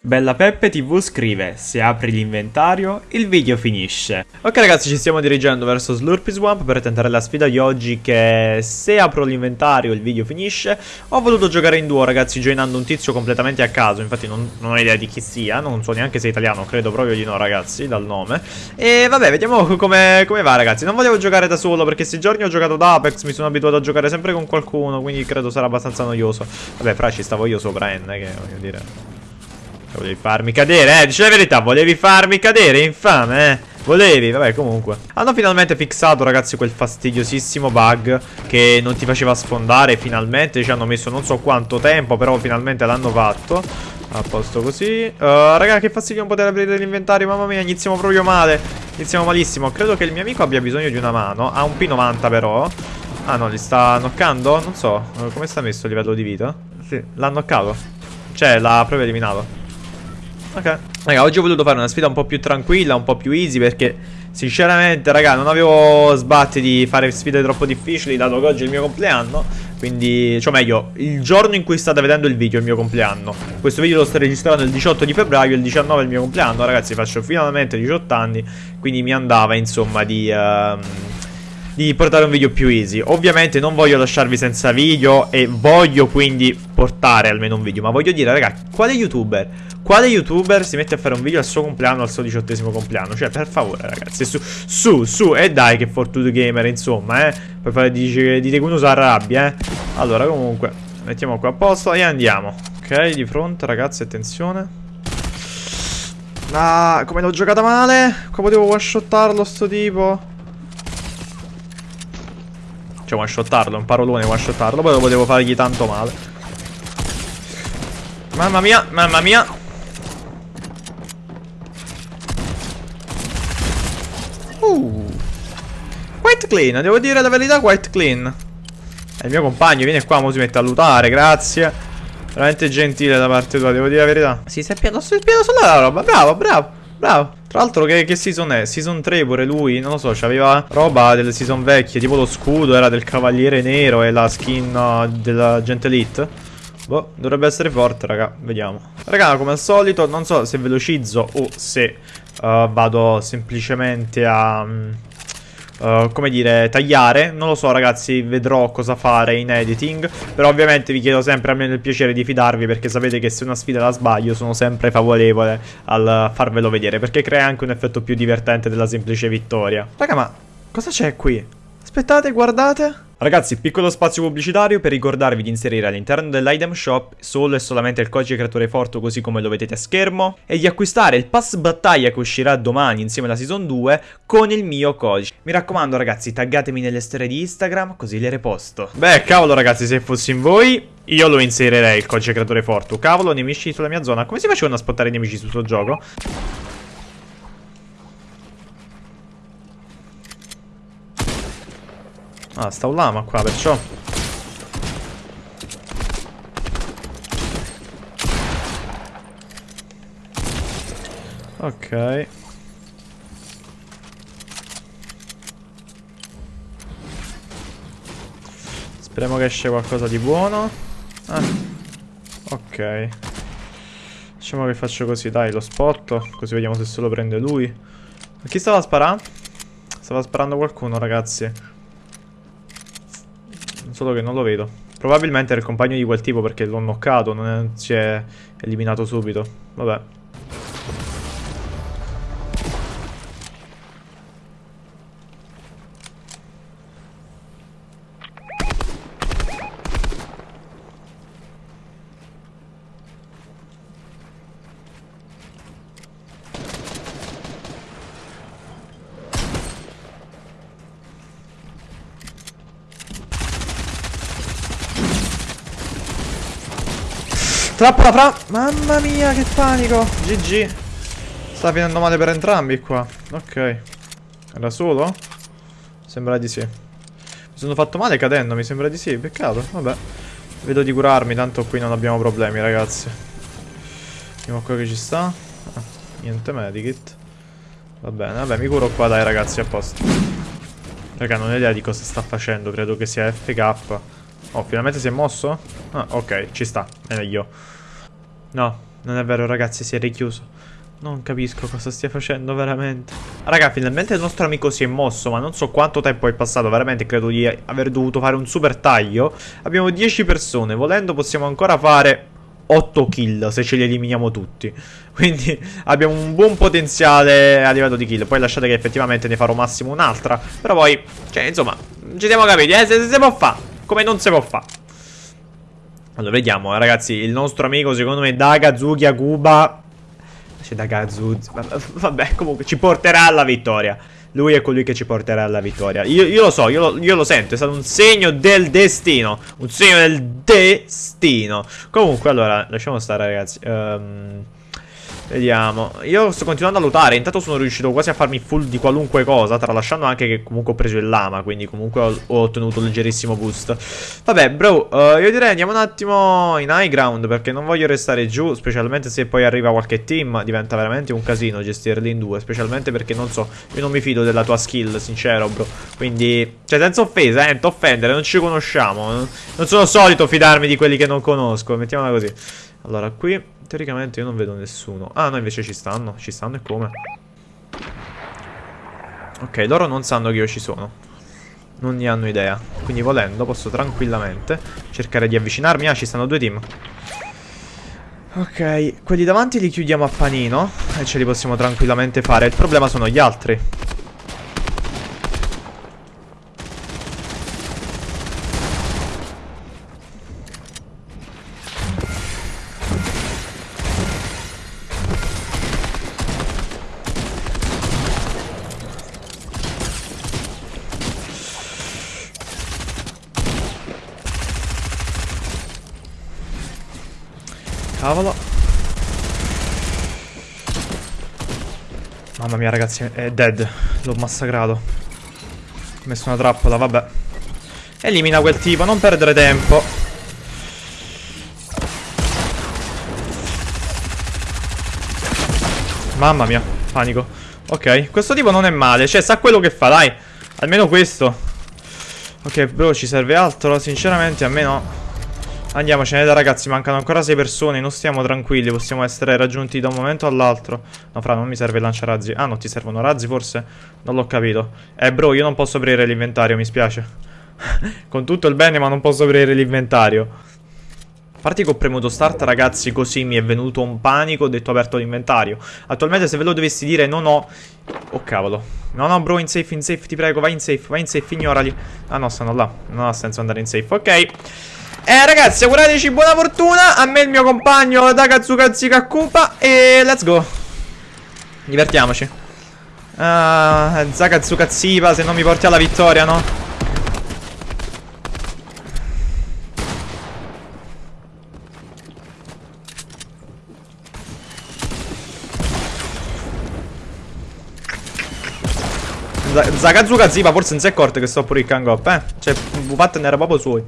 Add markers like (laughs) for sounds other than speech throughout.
Bella Peppe TV scrive, se apri l'inventario, il video finisce. Ok ragazzi, ci stiamo dirigendo verso Slurpy Swamp per tentare la sfida di oggi che se apro l'inventario il video finisce. Ho voluto giocare in duo ragazzi, joinando un tizio completamente a caso, infatti non, non, ho idea di chi sia, non so neanche se è italiano, credo proprio di no ragazzi, dal nome. E vabbè, vediamo come, come va ragazzi. Non volevo giocare da solo perché questi giorni ho giocato da Apex, mi sono abituato a giocare sempre con qualcuno, quindi credo sarà abbastanza noioso. Vabbè, fra ci stavo io sopra N, che voglio dire... Volevi farmi cadere, eh, dici la verità, volevi farmi cadere, infame, eh. Volevi, vabbè, comunque. Hanno finalmente fissato, ragazzi, quel fastidiosissimo bug che non ti faceva sfondare. Finalmente ci hanno messo non so quanto tempo, però finalmente l'hanno fatto. A posto così. Uh, raga, che fastidio non poter aprire l'inventario, mamma mia, iniziamo proprio male. Iniziamo malissimo. Credo che il mio amico abbia bisogno di una mano. Ha un P90 però. Ah no, li sta knockando? Non so. Come sta messo il livello di vita? Sì, l'ha knoccato. Cioè, l'ha proprio eliminato. Ok. Raga, oggi ho voluto fare una sfida un po' più tranquilla, un po' più easy perché sinceramente, raga, non avevo sbatti di fare sfide troppo difficili dato che oggi è il mio compleanno. Quindi, cioè meglio, il giorno in cui state vedendo il video è il mio compleanno. Questo video lo sto registrando il 18 di febbraio, il 19 è il mio compleanno, ragazzi, faccio finalmente 18 anni, quindi mi andava, insomma, di... Uh, di portare un video più easy. Ovviamente non voglio lasciarvi senza video e voglio quindi portare almeno un video Ma voglio dire raga, quale youtuber, quale youtuber si mette a fare un video al suo compleanno, al suo diciottesimo compleanno? Cioè per favore ragazzi, su, su, su, e dai che Fortune Gamer insomma eh. Poi fare, dite, dite che uno si arrabbia eh. Allora comunque, mettiamo qua a posto e andiamo Ok, di fronte ragazzi, attenzione. Ah, come l'ho giocata male? Qua potevo one-shottarlo sto tipo cioè one shottarlo, un parolone one shottarlo Poi lo potevo fargli tanto male. Mamma mia, mamma mia. Uh. Quite clean, devo dire la verità quite clean. È il mio compagno, viene qua, mo si mette a lutare, grazie. Veramente gentile da parte tua, devo dire la verità. Si è piano, è piano sulla roba, bravo, bravo Bravo. Tra l'altro che, che, season è? Season 3 pure lui, non lo so, c'aveva roba delle season vecchie, tipo lo scudo era del cavaliere nero e la skin uh, della gente elite. Boh, dovrebbe essere forte, raga, vediamo. Raga, come al solito, non so se velocizzo o se uh, vado semplicemente a... Um, Uh, come dire, tagliare. Non lo so ragazzi, vedrò cosa fare in editing. Però ovviamente vi chiedo sempre almeno il piacere di fidarvi perché sapete che se una sfida la sbaglio sono sempre favorevole al farvelo vedere. Perché crea anche un effetto più divertente della semplice vittoria. Raga, ma cosa c'è qui? Aspettate, guardate. Ragazzi, piccolo spazio pubblicitario per ricordarvi di inserire all'interno dell'item shop solo e solamente il codice creatore Forto così come lo vedete a schermo e di acquistare il pass battaglia che uscirà domani insieme alla season 2 con il mio codice. Mi raccomando ragazzi, taggatemi nelle storie di Instagram così le reposto. Beh, cavolo ragazzi, se fossi in voi io lo inserirei il codice creatore Forto. Cavolo, nemici sulla mia zona. Come si facevano a spottare i nemici sul suo gioco? Ah, sta un lama qua, perciò. Ok. Speriamo che esce qualcosa di buono. Ah. Ok. Diciamo che faccio così, dai, lo spotto. Così vediamo se se lo prende lui. Ma chi stava sparando? Stava sparando qualcuno, ragazzi. Solo che non lo vedo. Probabilmente era il compagno di quel tipo perché l'ho knoccato, non è, si è eliminato subito. Vabbè. Trappola fra... Mamma mia, che panico. GG. Sta finendo male per entrambi qua. Ok. Era solo? Sembra di sì. Mi sono fatto male cadendo, mi sembra di sì. Peccato, vabbè. Vedo di curarmi, tanto qui non abbiamo problemi, ragazzi. Vediamo qua che ci sta. Ah, niente medikit. Va bene, vabbè, mi curo qua, dai, ragazzi, a posto. Raga, non ho idea di cosa sta facendo. Credo che sia FK. Oh, finalmente si è mosso? Ah, ok, ci sta, è meglio. No, Non è vero, ragazzi, si è richiuso. Non capisco cosa stia facendo veramente Raga finalmente il nostro amico si è mosso Ma non so quanto tempo è passato Veramente credo di aver dovuto fare un super taglio Abbiamo 10 persone Volendo possiamo ancora fare 8 kill Se ce li eliminiamo tutti (laughs) Quindi abbiamo un buon potenziale a livello di kill Poi lasciate che effettivamente ne farò massimo un'altra Però poi Cioè insomma Ci siamo capiti eh Se, se si può fare Come non si può fare allora vediamo eh, ragazzi Il nostro amico secondo me Daga, Zugia, Kuba c'è da Gazuz. Vabbè, comunque ci porterà alla vittoria. Lui è colui che ci porterà alla vittoria. Io, io lo so, io lo, io lo, sento. È stato un segno del destino. Un segno del destino. Comunque, allora, lasciamo stare, ragazzi. Um, Vediamo. Io sto continuando a lottare Intanto sono riuscito quasi a farmi full di qualunque cosa Tralasciando anche che comunque ho preso il lama Quindi comunque ho, ho ottenuto un leggerissimo boost. Vabbè bro uh, Io direi andiamo un attimo in high ground Perché non voglio restare giù Specialmente se poi arriva qualche team Diventa veramente un casino gestirli in due Specialmente perché non so Io non mi fido della tua skill sincero bro. Quindi Cioè senza offesa eh Non offendere Non ci conosciamo Non sono solito fidarmi di quelli che non conosco Mettiamola così Allora qui Teoricamente io non vedo nessuno. Ah no invece ci stanno. Ci stanno e come? Ok loro non sanno che io ci sono. Non ne hanno idea. Quindi volendo posso tranquillamente Cercare di avvicinarmi. Ah ci stanno due team. Ok Quelli davanti li chiudiamo a panino E ce li possiamo tranquillamente fare. Il problema sono gli altri Cavolo. Mamma mia ragazzi, è dead. L'ho massacrato. Ho messo una trappola, vabbè. Elimina quel tipo, non perdere tempo. Mamma mia, panico. Ok, questo tipo non è male, cioè sa quello che fa, dai. Almeno questo. Ok, bro, ci serve altro? Sinceramente a me no. Andiamocene da ragazzi, mancano ancora 6 persone, non stiamo tranquilli, possiamo essere raggiunti da un momento all'altro. No, fra, non mi serve lanciarazzi. Ah, no, ti servono razzi forse? Non l'ho capito. Eh, bro, io non posso aprire l'inventario, mi spiace. (laughs) Con tutto il bene, ma non posso aprire l'inventario. A parte che ho premuto start ragazzi così mi è venuto un panico Ho detto aperto l'inventario Attualmente se ve lo dovessi dire non ho Oh cavolo No no bro in safe in safe ti prego vai in safe Vai in safe ignorali Ah no stanno là Non ha senso andare in safe Ok eh ragazzi augurateci buona fortuna. A me il mio compagno Takatsukazi Kakupa E let's go. Divertiamoci. Ah, Zakatsukazipa se non mi porti alla vittoria no? Zakazuka Zipa forse non si è accorto che sto pure il Kangop eh? Cioè Bupat ne era proprio suoi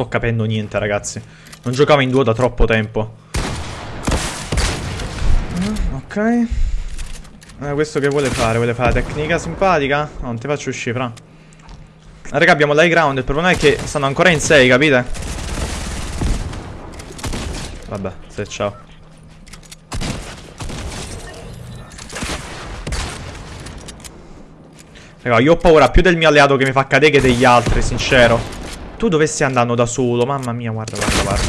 sto capendo niente, ragazzi. Non giocavo in duo da troppo tempo. Mm, ok. Eh, questo che vuole fare? Vuole fare la tecnica simpatica? No, non ti faccio uscire, fra. Raga, abbiamo l'high ground. Il problema è che stanno ancora in 6, capite? Vabbè, se ciao. Raga, io ho paura più del mio alleato che mi fa cadere che degli altri, sincero. Tu dove stai andando da solo? Mamma mia, guarda, guarda, guarda.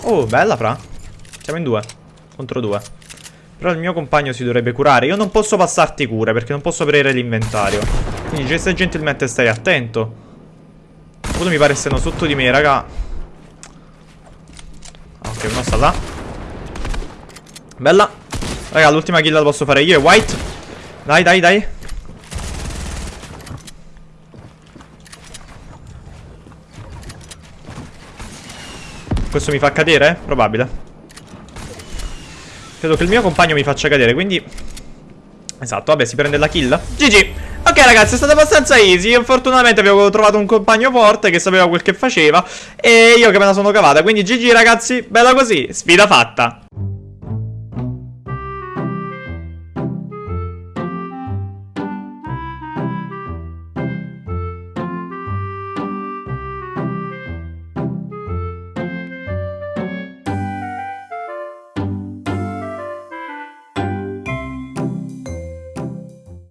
Oh, bella, fra. Siamo in due. Contro due. Però il mio compagno si dovrebbe curare. Io non posso passarti cure perché non posso aprire l'inventario. Quindi, gesta gentilmente stai attento. Uno mi pare stiano sotto di me, raga. Ok, uno sta là. Bella. Raga, l'ultima kill la posso fare io e White. Dai, dai, dai. Questo mi fa cadere? Probabile. Credo che il mio compagno mi faccia cadere, quindi... Esatto, vabbè, si prende la kill. GG Ok ragazzi, è stato abbastanza easy. Fortunatamente avevo trovato un compagno forte Che sapeva quel che faceva E io che me la sono cavata. Quindi GG ragazzi, bella così. Sfida fatta